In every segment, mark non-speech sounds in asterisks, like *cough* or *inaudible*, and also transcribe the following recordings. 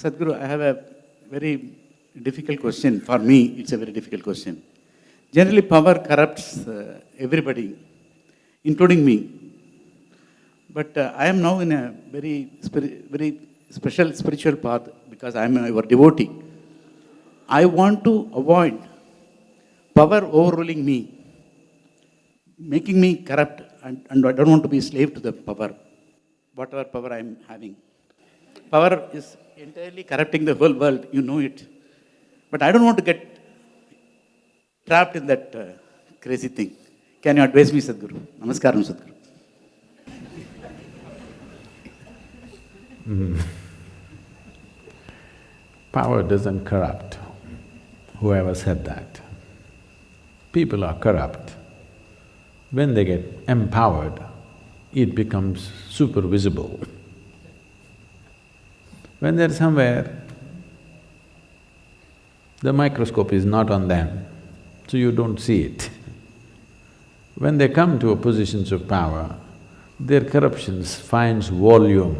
Sadhguru, I have a very difficult question. For me, it's a very difficult question. Generally, power corrupts uh, everybody, including me. But uh, I am now in a very, very special spiritual path because I am your devotee. I want to avoid power overruling me, making me corrupt, and, and I don't want to be slave to the power, whatever power I am having. Power is entirely corrupting the whole world, you know it. But I don't want to get trapped in that uh, crazy thing. Can you advise me, Sadhguru? Namaskaram, Sadhguru. Power doesn't corrupt. Whoever said that. People are corrupt. When they get empowered, it becomes super visible. When they're somewhere, the microscope is not on them, so you don't see it. When they come to positions of power, their corruptions finds volume,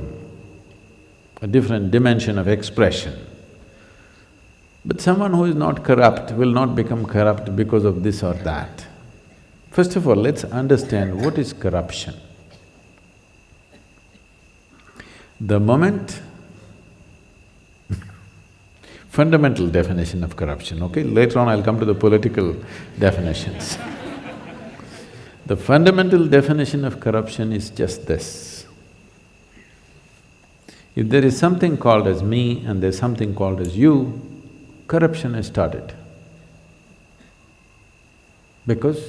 a different dimension of expression. But someone who is not corrupt will not become corrupt because of this or that. First of all, let's understand what is corruption. The moment fundamental definition of corruption, okay? Later on I'll come to the political definitions. the fundamental definition of corruption is just this. If there is something called as me and there's something called as you, corruption has started. Because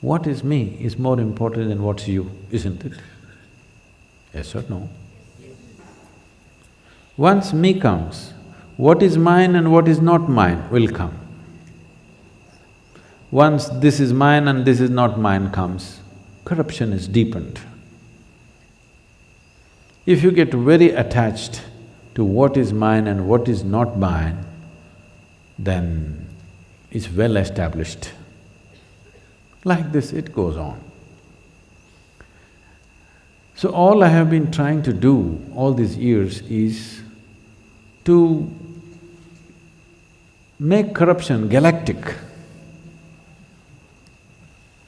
what is me is more important than what's you, isn't it? Yes or no? Once me comes, what is mine and what is not mine will come. Once this is mine and this is not mine comes, corruption is deepened. If you get very attached to what is mine and what is not mine, then it's well established. Like this, it goes on. So all I have been trying to do all these years is to make corruption galactic.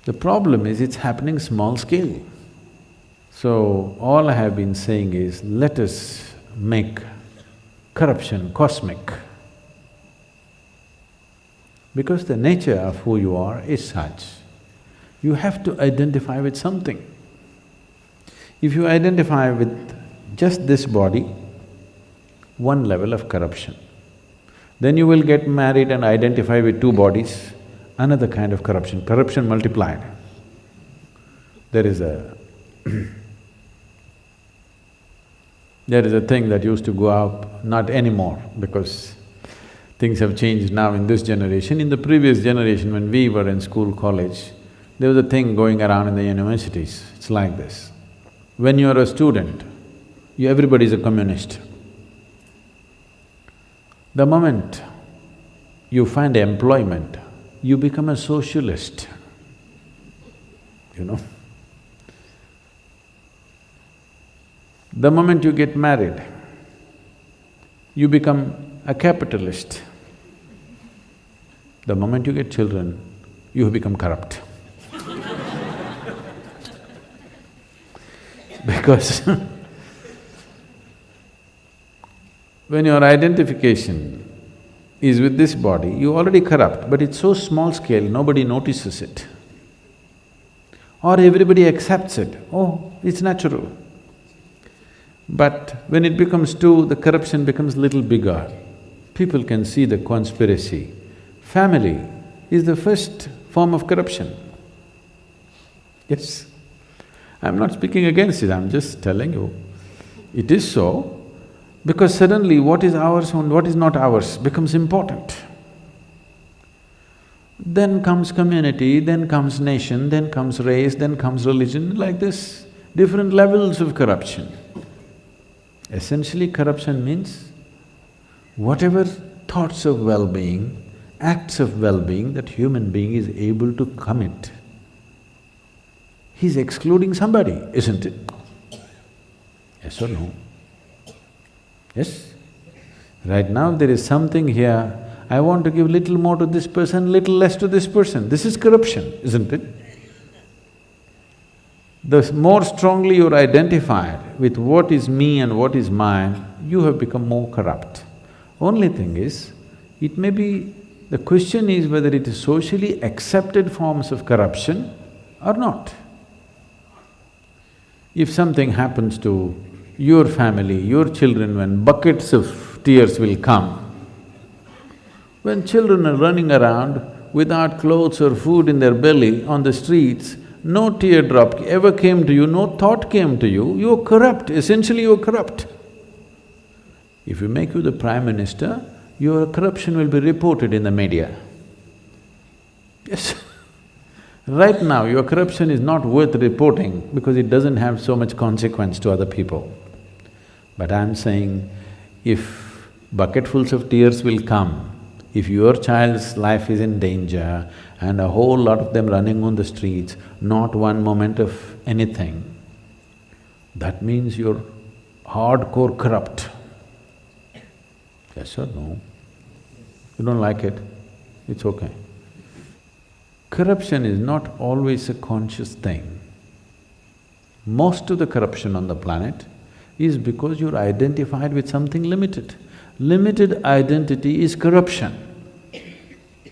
The problem is it's happening small scale. So all I have been saying is, let us make corruption cosmic. Because the nature of who you are is such, you have to identify with something. If you identify with just this body, one level of corruption. Then you will get married and identify with two bodies, another kind of corruption, corruption multiplied. There is a *clears throat* there is a thing that used to go up, not anymore because things have changed now in this generation. In the previous generation, when we were in school, college, there was a thing going around in the universities, it's like this. When you're a student, you… everybody is a communist. The moment you find employment, you become a socialist, you know. The moment you get married, you become a capitalist. The moment you get children, you become corrupt. *laughs* because *laughs* when your identification is with this body, you already corrupt, but it's so small scale, nobody notices it. Or everybody accepts it, oh, it's natural. But when it becomes two, the corruption becomes little bigger. People can see the conspiracy. Family is the first form of corruption. Yes. I'm not speaking against it, I'm just telling you. It is so because suddenly what is ours and what is not ours becomes important. Then comes community, then comes nation, then comes race, then comes religion, like this, different levels of corruption. Essentially, corruption means whatever thoughts of well-being, acts of well-being that human being is able to commit, he's excluding somebody, isn't it? Yes or no? Yes? Right now there is something here, I want to give little more to this person, little less to this person. This is corruption, isn't it? The more strongly you're identified with what is me and what is mine, you have become more corrupt. Only thing is, it may be… the question is whether it is socially accepted forms of corruption or not. If something happens to your family, your children, when buckets of tears will come, when children are running around without clothes or food in their belly on the streets, no teardrop ever came to you, no thought came to you, you're corrupt, essentially you're corrupt. If you make you the prime minister, your corruption will be reported in the media. Yes *laughs* Right now, your corruption is not worth reporting because it doesn't have so much consequence to other people. But I'm saying, if bucketfuls of tears will come, if your child's life is in danger and a whole lot of them running on the streets, not one moment of anything, that means you're hardcore corrupt. Yes or no? You don't like it? It's okay. Corruption is not always a conscious thing. Most of the corruption on the planet is because you're identified with something limited. Limited identity is corruption.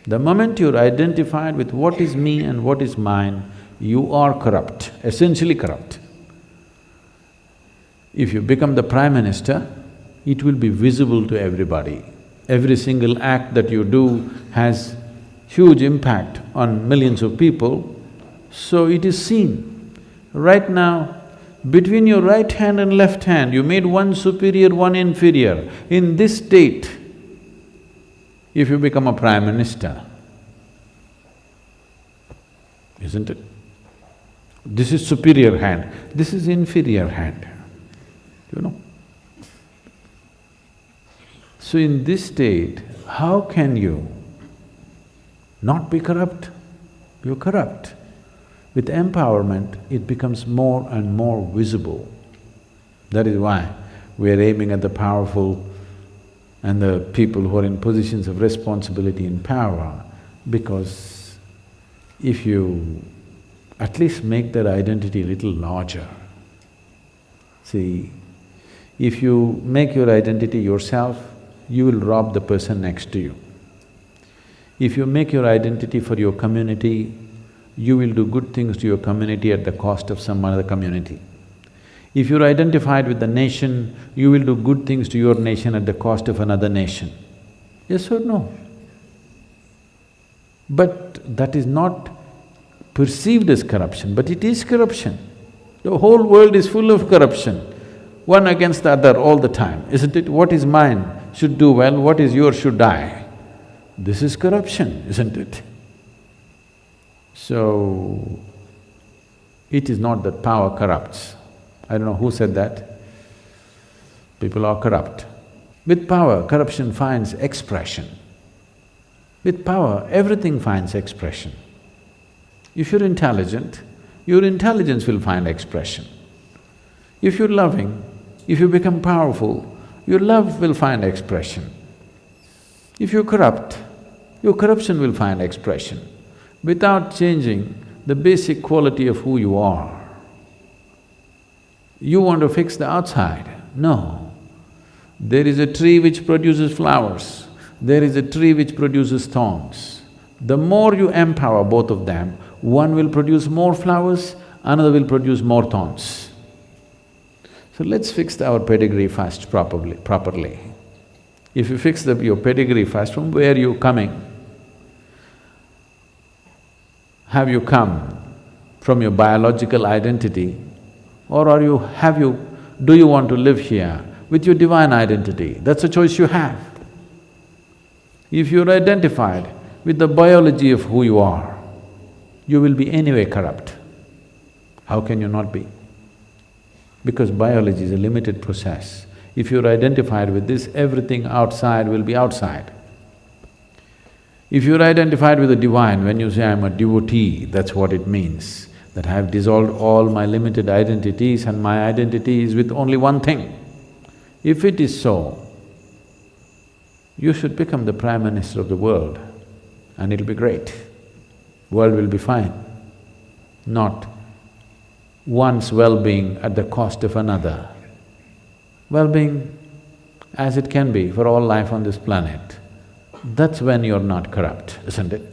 The moment you're identified with what is me and what is mine, you are corrupt, essentially corrupt. If you become the prime minister, it will be visible to everybody. Every single act that you do has huge impact on millions of people, so it is seen. Right now, between your right hand and left hand, you made one superior, one inferior. In this state, if you become a prime minister, isn't it? This is superior hand, this is inferior hand, you know. So in this state, how can you not be corrupt, you're corrupt. With empowerment, it becomes more and more visible. That is why we are aiming at the powerful and the people who are in positions of responsibility and power, because if you at least make their identity a little larger. See, if you make your identity yourself, you will rob the person next to you. If you make your identity for your community, you will do good things to your community at the cost of some other community. If you're identified with the nation, you will do good things to your nation at the cost of another nation. Yes or no? But that is not perceived as corruption, but it is corruption. The whole world is full of corruption, one against the other all the time, isn't it? What is mine should do well, what is yours should die. This is corruption, isn't it? So, it is not that power corrupts. I don't know who said that. People are corrupt. With power, corruption finds expression. With power, everything finds expression. If you're intelligent, your intelligence will find expression. If you're loving, if you become powerful, your love will find expression. If you're corrupt, your corruption will find expression without changing the basic quality of who you are. You want to fix the outside? No. There is a tree which produces flowers, there is a tree which produces thorns. The more you empower both of them, one will produce more flowers, another will produce more thorns. So let's fix our pedigree first properly, properly. If you fix the, your pedigree first, from where you coming? Have you come from your biological identity or are you… have you… do you want to live here with your divine identity? That's a choice you have. If you're identified with the biology of who you are, you will be anyway corrupt. How can you not be? Because biology is a limited process. If you're identified with this, everything outside will be outside. If you're identified with the divine, when you say, I'm a devotee, that's what it means, that I have dissolved all my limited identities and my identity is with only one thing. If it is so, you should become the prime minister of the world and it'll be great. World will be fine. Not one's well-being at the cost of another. Well-being as it can be for all life on this planet, that's when you're not corrupt, isn't it?